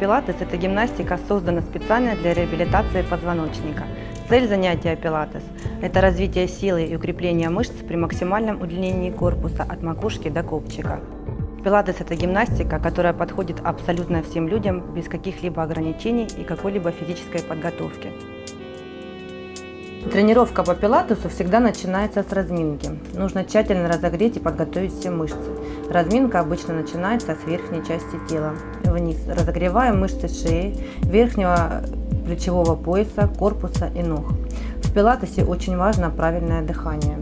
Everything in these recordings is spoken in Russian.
Пилатес – это гимнастика, создана специально для реабилитации позвоночника. Цель занятия пилатес – это развитие силы и укрепление мышц при максимальном удлинении корпуса от макушки до копчика. Пилатес – это гимнастика, которая подходит абсолютно всем людям без каких-либо ограничений и какой-либо физической подготовки. Тренировка по пилатесу всегда начинается с разминки. Нужно тщательно разогреть и подготовить все мышцы. Разминка обычно начинается с верхней части тела, вниз. Разогреваем мышцы шеи, верхнего плечевого пояса, корпуса и ног. В пилатесе очень важно правильное дыхание.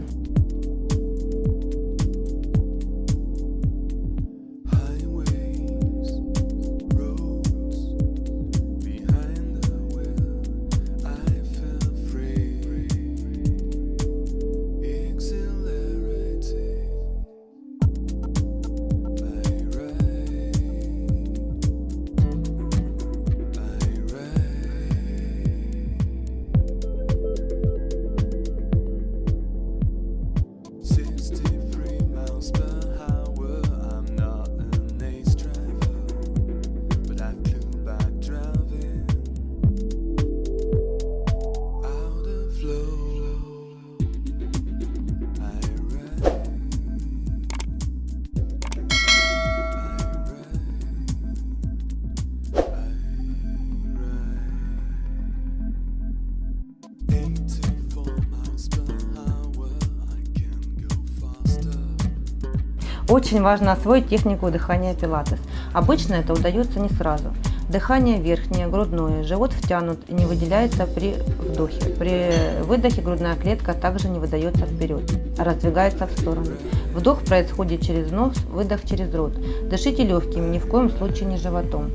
Очень важно освоить технику дыхания пилатес. Обычно это удается не сразу. Дыхание верхнее, грудное, живот втянут и не выделяется при вдохе. При выдохе грудная клетка также не выдается вперед, а раздвигается в стороны. Вдох происходит через нос, выдох через рот. Дышите легким, ни в коем случае не животом.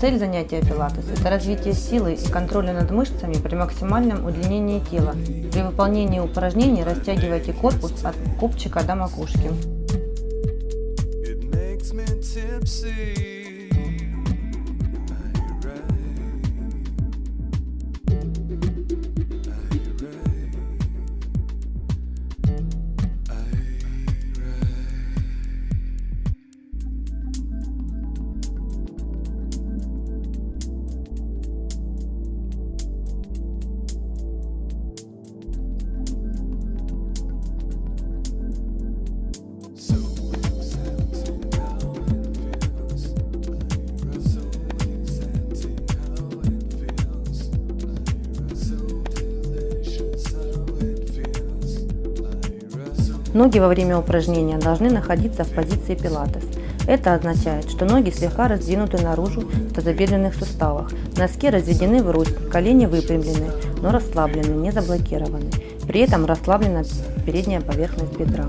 Цель занятия пилатес – это развитие силы и контроля над мышцами при максимальном удлинении тела. При выполнении упражнений растягивайте корпус от копчика до макушки. see. Ноги во время упражнения должны находиться в позиции пилатес. Это означает, что ноги слегка раздвинуты наружу в тазобедренных суставах, носки разведены в рост, колени выпрямлены, но расслаблены, не заблокированы. При этом расслаблена передняя поверхность бедра.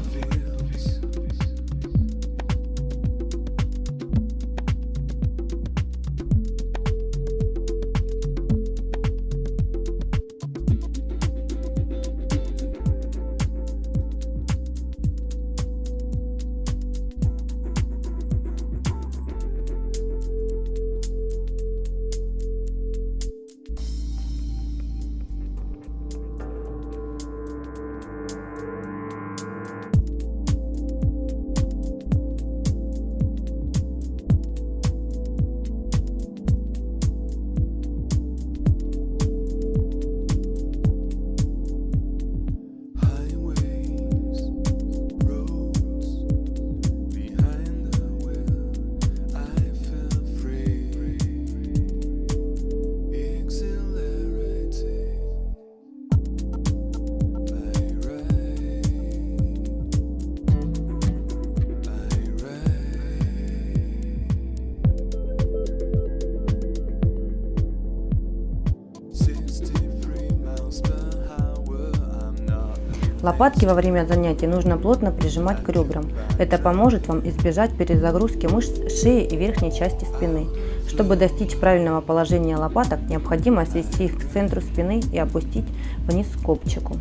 Лопатки во время занятий нужно плотно прижимать к ребрам. Это поможет вам избежать перезагрузки мышц шеи и верхней части спины. Чтобы достичь правильного положения лопаток, необходимо свести их к центру спины и опустить вниз копчику.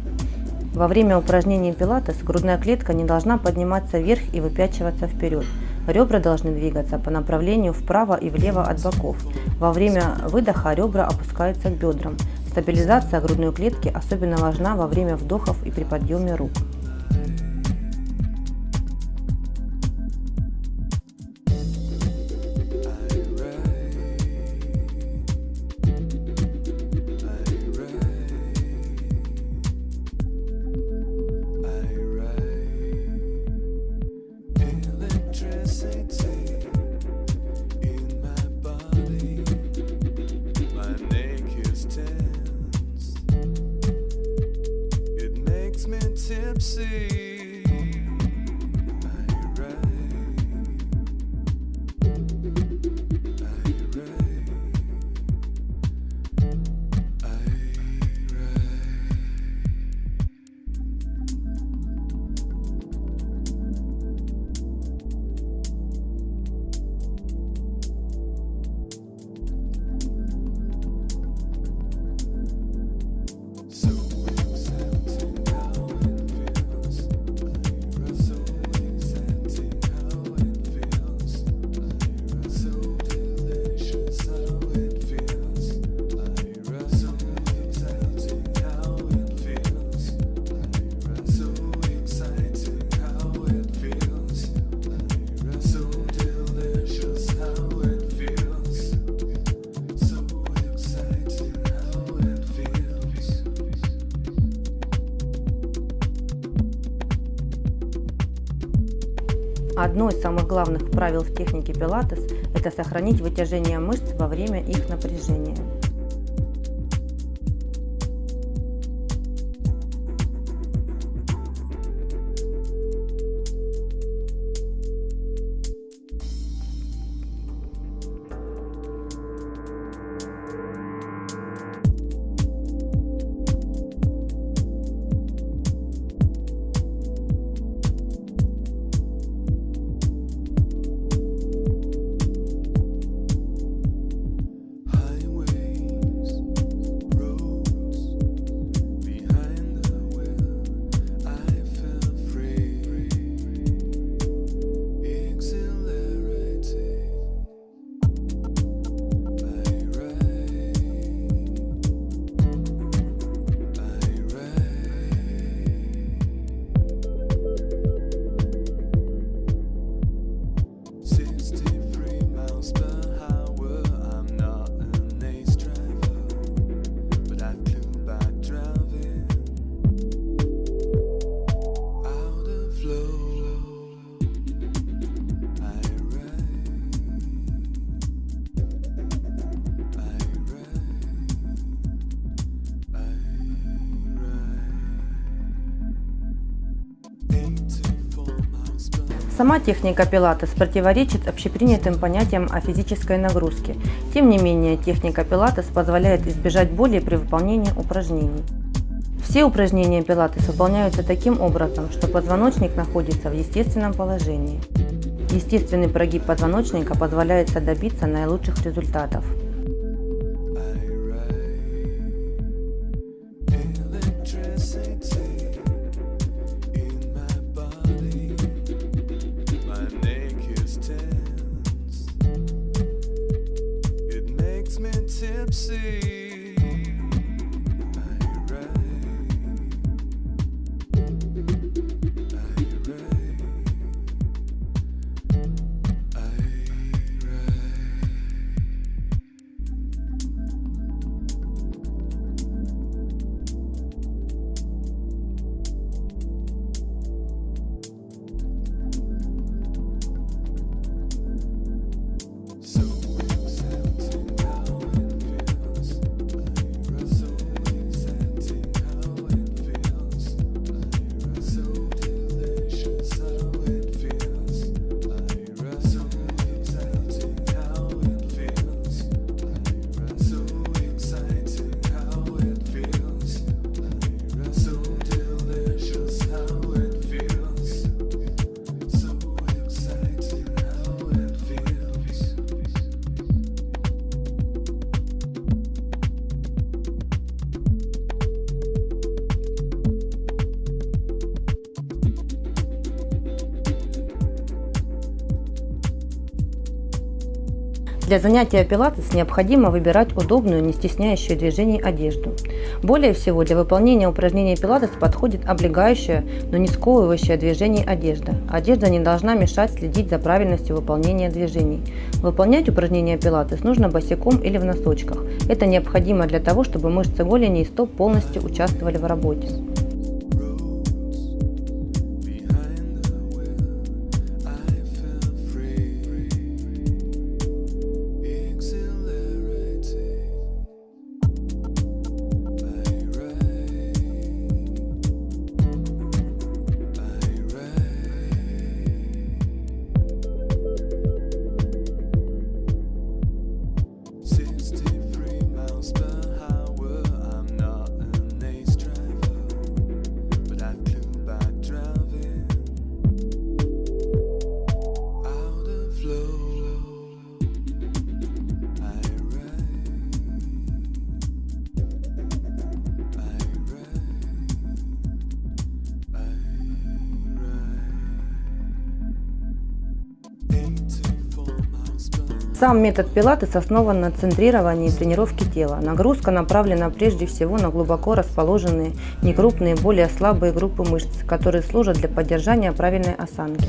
Во время упражнений пилатес грудная клетка не должна подниматься вверх и выпячиваться вперед. Ребра должны двигаться по направлению вправо и влево от боков. Во время выдоха ребра опускаются к бедрам. Стабилизация грудной клетки особенно важна во время вдохов и при подъеме рук. Одно из самых главных правил в технике пилатес – это сохранить вытяжение мышц во время их напряжения. Сама техника пилатес противоречит общепринятым понятиям о физической нагрузке. Тем не менее, техника пилатес позволяет избежать боли при выполнении упражнений. Все упражнения пилатес выполняются таким образом, что позвоночник находится в естественном положении. Естественный прогиб позвоночника позволяет добиться наилучших результатов. Для занятия пилатес необходимо выбирать удобную, не стесняющую движений одежду. Более всего для выполнения упражнений пилатес подходит облегающая, но не сковывающая движений одежда. Одежда не должна мешать следить за правильностью выполнения движений. Выполнять упражнения пилатес нужно босиком или в носочках. Это необходимо для того, чтобы мышцы голени и стоп полностью участвовали в работе. Сам метод пилатес основан на центрировании тренировки тела. Нагрузка направлена прежде всего на глубоко расположенные, некрупные, более слабые группы мышц, которые служат для поддержания правильной осанки.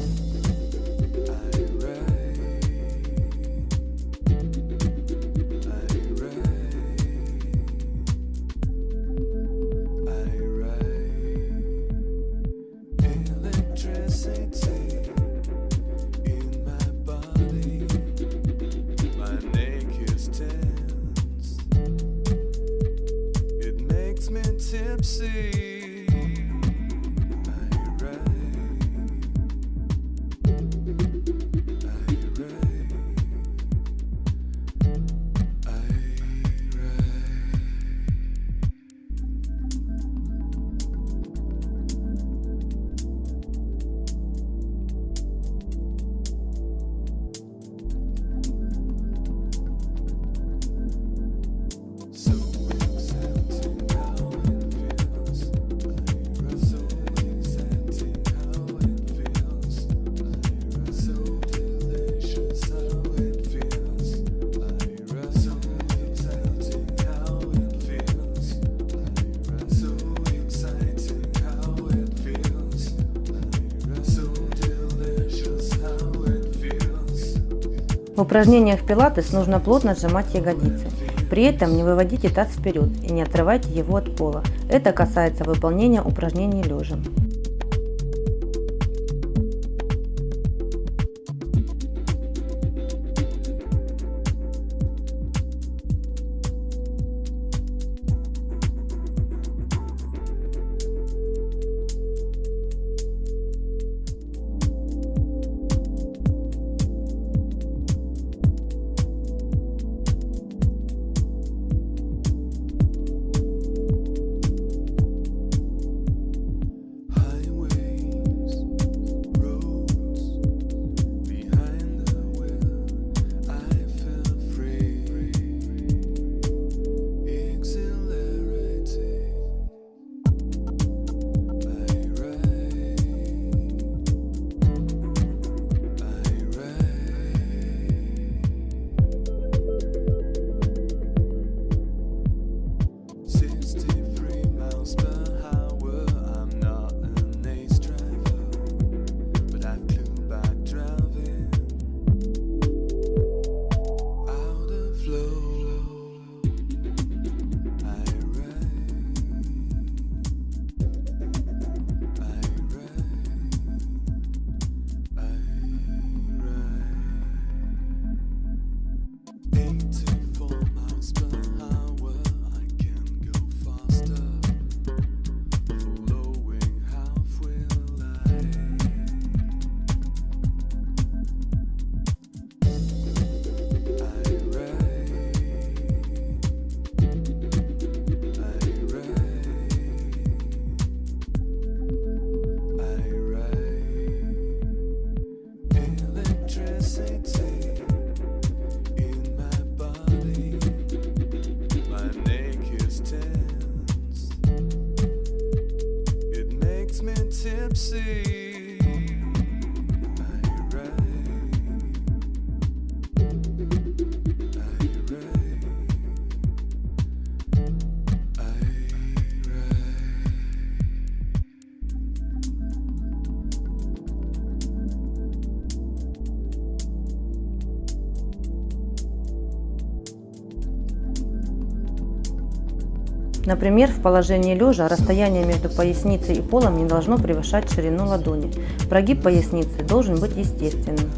В упражнениях пилатес нужно плотно сжимать ягодицы. При этом не выводите таз вперед и не отрывайте его от пола. Это касается выполнения упражнений лежа. See. Например, в положении лежа расстояние между поясницей и полом не должно превышать ширину ладони. Прогиб поясницы должен быть естественным.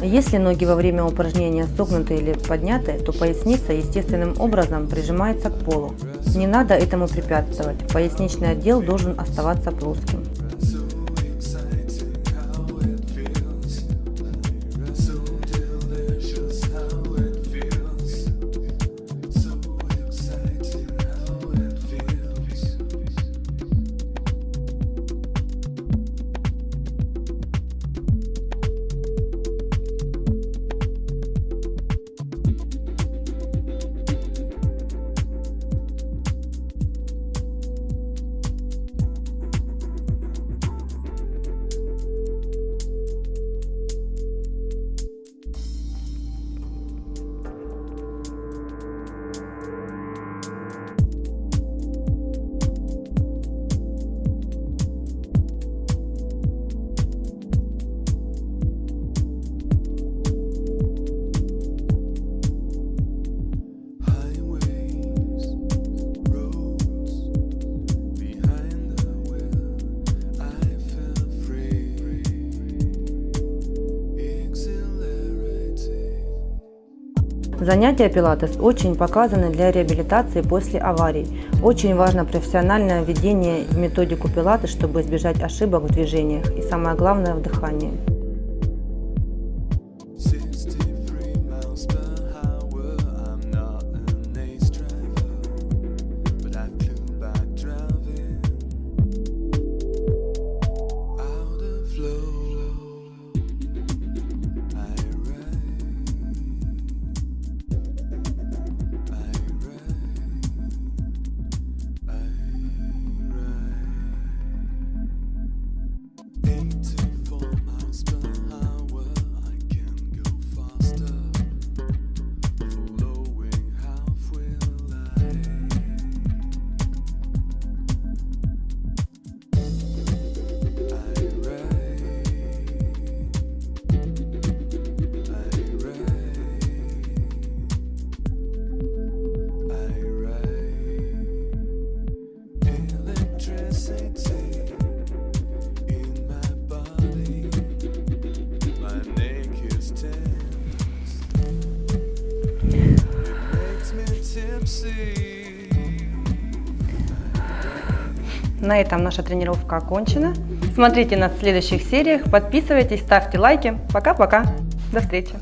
Если ноги во время упражнения согнуты или подняты, то поясница естественным образом прижимается к полу. Не надо этому препятствовать, поясничный отдел должен оставаться плоским. Занятия пилатес очень показаны для реабилитации после аварий. Очень важно профессиональное введение в методику пилатес, чтобы избежать ошибок в движениях и самое главное в дыхании. На этом наша тренировка окончена. Смотрите нас в следующих сериях, подписывайтесь, ставьте лайки. Пока-пока. До встречи.